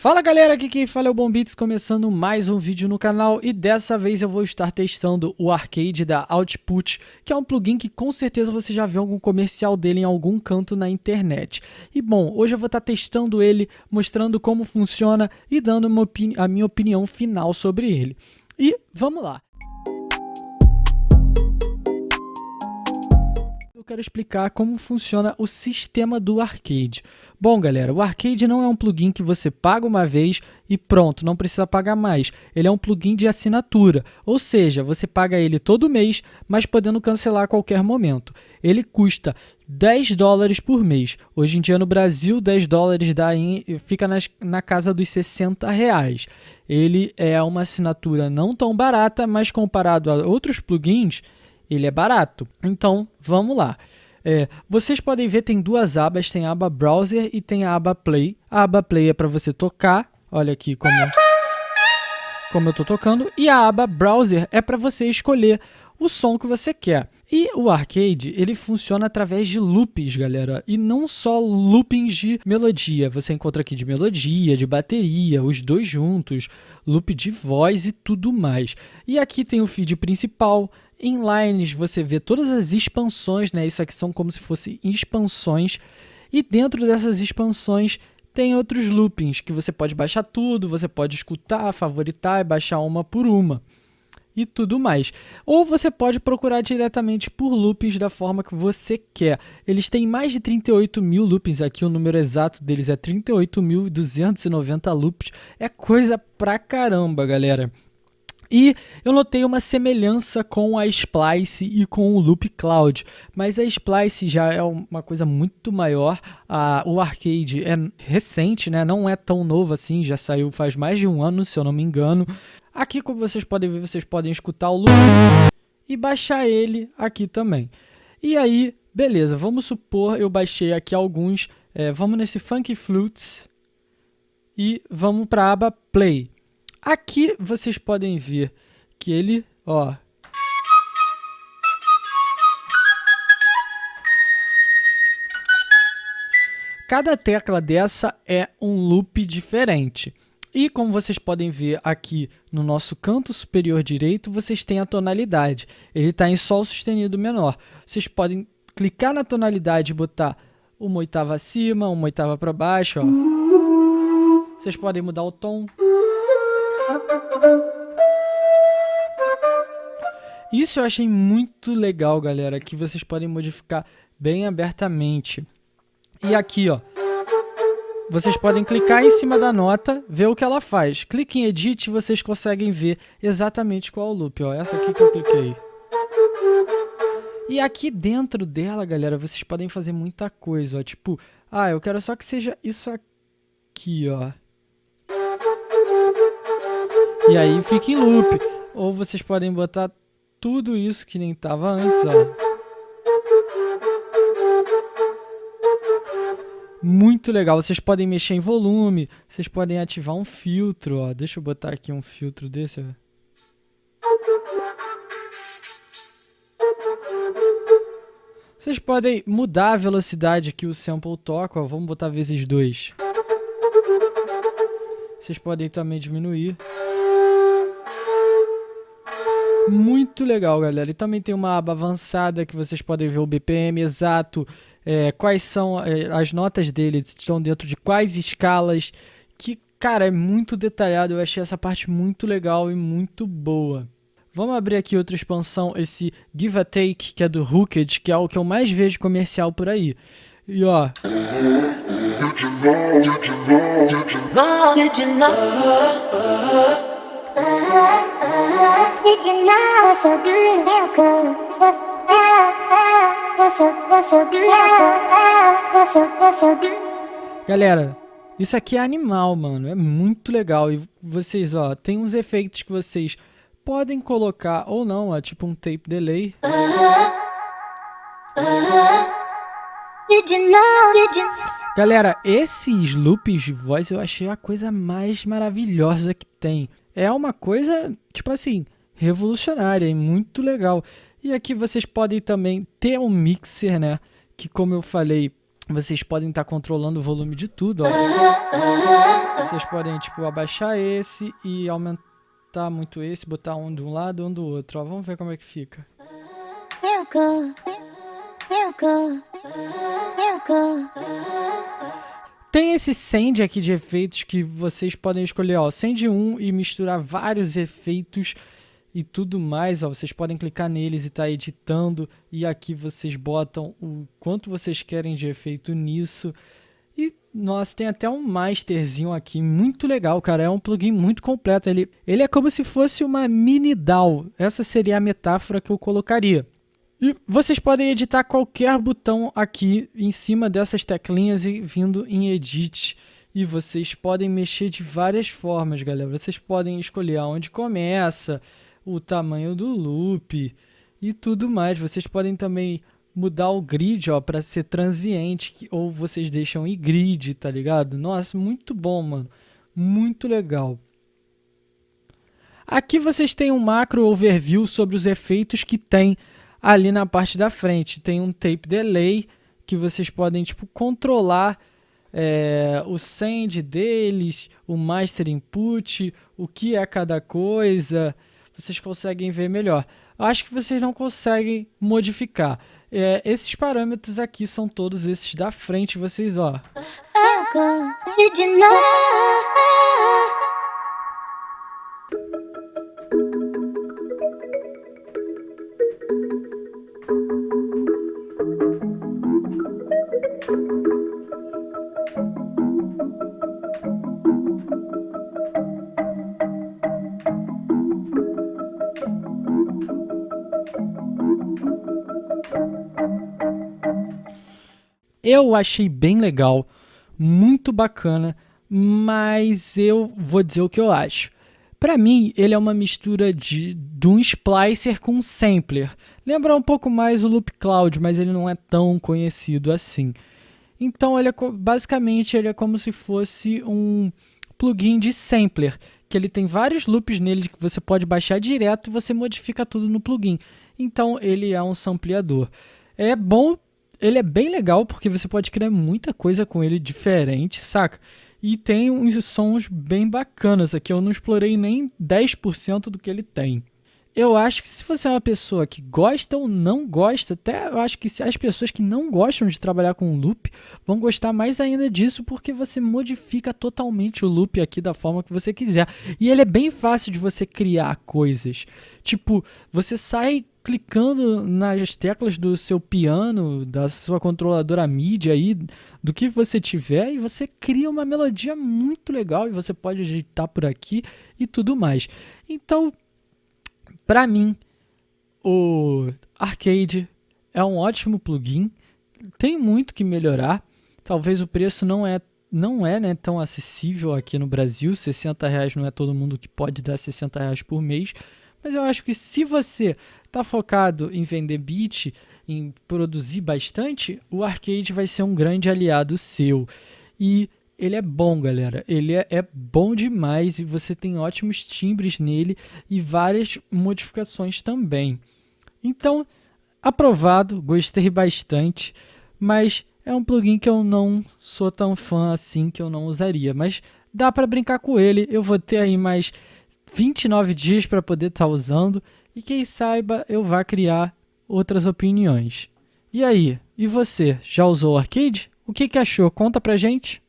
Fala galera, aqui quem fala é o Bombits, começando mais um vídeo no canal e dessa vez eu vou estar testando o arcade da Output, que é um plugin que com certeza você já viu algum comercial dele em algum canto na internet. E bom, hoje eu vou estar testando ele, mostrando como funciona e dando a minha opinião final sobre ele. E vamos lá! Quero explicar como funciona o sistema do arcade. Bom, galera, o arcade não é um plugin que você paga uma vez e pronto, não precisa pagar mais. Ele é um plugin de assinatura, ou seja, você paga ele todo mês, mas podendo cancelar a qualquer momento. Ele custa 10 dólares por mês. Hoje em dia no Brasil, 10 dólares dá em, fica nas, na casa dos 60 reais. Ele é uma assinatura não tão barata, mas comparado a outros plugins, ele é barato. Então, vamos lá. É, vocês podem ver, tem duas abas, tem a aba Browser e tem a aba Play. A aba Play é para você tocar, olha aqui como, como eu estou tocando, e a aba Browser é para você escolher o som que você quer. E o arcade, ele funciona através de loops, galera, e não só loopings de melodia. Você encontra aqui de melodia, de bateria, os dois juntos, loop de voz e tudo mais. E aqui tem o feed principal, em Lines você vê todas as expansões, né? Isso aqui são como se fossem expansões. E dentro dessas expansões tem outros loopings que você pode baixar tudo, você pode escutar, favoritar e baixar uma por uma e tudo mais. Ou você pode procurar diretamente por loopings da forma que você quer. Eles têm mais de 38 mil loopings aqui, o número exato deles é 38.290 loops. É coisa pra caramba, galera. E eu notei uma semelhança com a Splice e com o Loop Cloud, mas a Splice já é uma coisa muito maior. A, o arcade é recente, né? não é tão novo assim, já saiu faz mais de um ano, se eu não me engano. Aqui, como vocês podem ver, vocês podem escutar o loop e baixar ele aqui também. E aí, beleza, vamos supor eu baixei aqui alguns, é, vamos nesse Funky Flutes e vamos para a aba Play. Aqui vocês podem ver que ele, ó, Cada tecla dessa é um loop diferente. E como vocês podem ver aqui no nosso canto superior direito, vocês têm a tonalidade. Ele está em Sol sustenido menor. Vocês podem clicar na tonalidade e botar uma oitava acima, uma oitava para baixo. Ó. Vocês podem mudar o tom. Isso eu achei muito legal, galera, que vocês podem modificar bem abertamente. E aqui, ó, vocês podem clicar em cima da nota, ver o que ela faz. Clique em Edit e vocês conseguem ver exatamente qual é o loop. Ó, essa aqui que eu cliquei. E aqui dentro dela, galera, vocês podem fazer muita coisa. Ó, tipo, ah, eu quero só que seja isso aqui, ó. E aí fica em loop. Ou vocês podem botar tudo isso que nem estava antes, ó. Muito legal, vocês podem mexer em volume, vocês podem ativar um filtro, ó. Deixa eu botar aqui um filtro desse, ó. Vocês podem mudar a velocidade que o sample toca. Vamos botar vezes 2. Vocês podem também diminuir. Muito legal, galera. E também tem uma aba avançada que vocês podem ver o BPM exato, é, quais são é, as notas dele, estão dentro de quais escalas. Que, cara, é muito detalhado. Eu achei essa parte muito legal e muito boa. Vamos abrir aqui outra expansão, esse Give a Take, que é do Hooked, que é o que eu mais vejo comercial por aí. E ó. Did you know, did you know, did you know, did you know? Did you know so good? What's, what's so, what's so good? What's so, what's so good? Galera, isso aqui é animal, mano. É muito legal. E vocês, ó, tem uns efeitos que vocês podem colocar ou não, ó, tipo um tape delay. Did you know? Did you... Galera, esses loops de voz eu achei a coisa mais maravilhosa que tem. É uma coisa, tipo assim, revolucionária e muito legal. E aqui vocês podem também ter um mixer, né? Que como eu falei, vocês podem estar tá controlando o volume de tudo, ó. Vocês podem, tipo, abaixar esse e aumentar muito esse, botar um de um lado um do outro, ó. Vamos ver como é que fica. Tem esse send aqui de efeitos que vocês podem escolher, ó, send um e misturar vários efeitos e tudo mais, ó, vocês podem clicar neles e tá editando. E aqui vocês botam o quanto vocês querem de efeito nisso. E nossa, tem até um masterzinho aqui, muito legal, cara, é um plugin muito completo, ele, ele é como se fosse uma mini DAW, essa seria a metáfora que eu colocaria. E vocês podem editar qualquer botão aqui em cima dessas teclinhas e vindo em Edit. E vocês podem mexer de várias formas, galera. Vocês podem escolher aonde começa, o tamanho do loop e tudo mais. Vocês podem também mudar o grid para ser transiente ou vocês deixam em grid, tá ligado? Nossa, muito bom, mano. Muito legal. Aqui vocês têm um macro overview sobre os efeitos que tem ali na parte da frente. Tem um tape delay que vocês podem tipo controlar é, o send deles, o master input, o que é cada coisa. Vocês conseguem ver melhor. Acho que vocês não conseguem modificar. É, esses parâmetros aqui são todos esses da frente, vocês ó. Eu achei bem legal, muito bacana, mas eu vou dizer o que eu acho. Para mim, ele é uma mistura de, de um splicer com um sampler. Lembra um pouco mais o Loop Cloud, mas ele não é tão conhecido assim. Então, ele é, basicamente, ele é como se fosse um plugin de sampler, que ele tem vários loops nele que você pode baixar direto e você modifica tudo no plugin. Então, ele é um sampleador. É bom ele é bem legal porque você pode criar muita coisa com ele diferente, saca? E tem uns sons bem bacanas aqui. Eu não explorei nem 10% do que ele tem. Eu acho que se você é uma pessoa que gosta ou não gosta, até eu acho que as pessoas que não gostam de trabalhar com loop vão gostar mais ainda disso porque você modifica totalmente o loop aqui da forma que você quiser. E ele é bem fácil de você criar coisas. Tipo, você sai clicando nas teclas do seu piano, da sua controladora MIDI aí, do que você tiver, e você cria uma melodia muito legal e você pode ajeitar por aqui e tudo mais. Então, para mim, o Arcade é um ótimo plugin, tem muito que melhorar. Talvez o preço não é não é né, tão acessível aqui no Brasil, 60 reais não é todo mundo que pode dar 60 reais por mês, mas eu acho que se você está focado em vender bit, em produzir bastante, o arcade vai ser um grande aliado seu. E ele é bom, galera. Ele é, é, bom demais e você tem ótimos timbres nele e várias modificações também. Então, aprovado, gostei bastante, mas é um plugin que eu não sou tão fã assim que eu não usaria, mas dá para brincar com ele. Eu vou ter aí mais 29 dias para poder estar tá usando e quem saiba eu vá criar outras opiniões. E aí, e você, já usou o Arcade? O que, que achou? Conta pra gente!